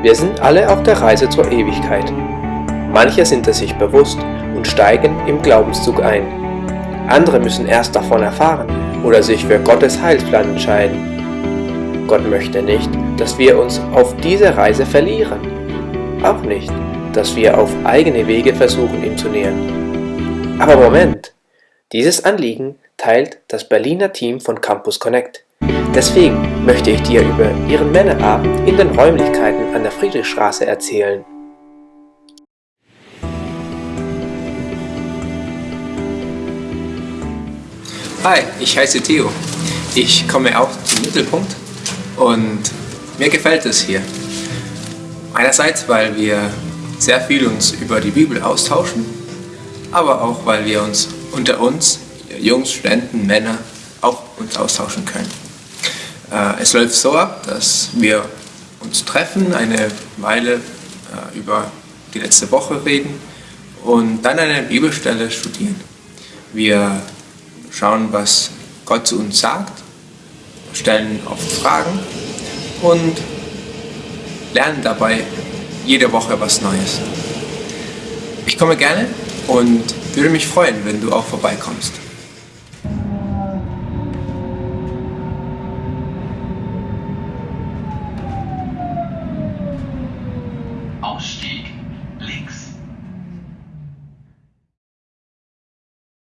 Wir sind alle auf der Reise zur Ewigkeit. Manche sind es sich bewusst und steigen im Glaubenszug ein. Andere müssen erst davon erfahren oder sich für Gottes Heilsplan entscheiden. Gott möchte nicht, dass wir uns auf diese Reise verlieren. Auch nicht, dass wir auf eigene Wege versuchen, ihm zu nähern. Aber Moment! Dieses Anliegen teilt das Berliner Team von Campus Connect. Deswegen möchte ich dir über ihren Männerabend in den Räumlichkeiten an der Friedrichstraße erzählen. Hi, ich heiße Theo. Ich komme auch zum Mittelpunkt und mir gefällt es hier. Einerseits, weil wir sehr viel uns über die Bibel austauschen, aber auch, weil wir uns unter uns, Jungs, Studenten, Männer, auch uns austauschen können. Äh, es läuft so ab, dass wir uns treffen, eine Weile äh, über die letzte Woche reden und dann eine Bibelstelle studieren. Wir schauen, was Gott zu uns sagt, stellen oft Fragen und lernen dabei jede Woche was Neues. Ich komme gerne und würde mich freuen, wenn du auch vorbeikommst.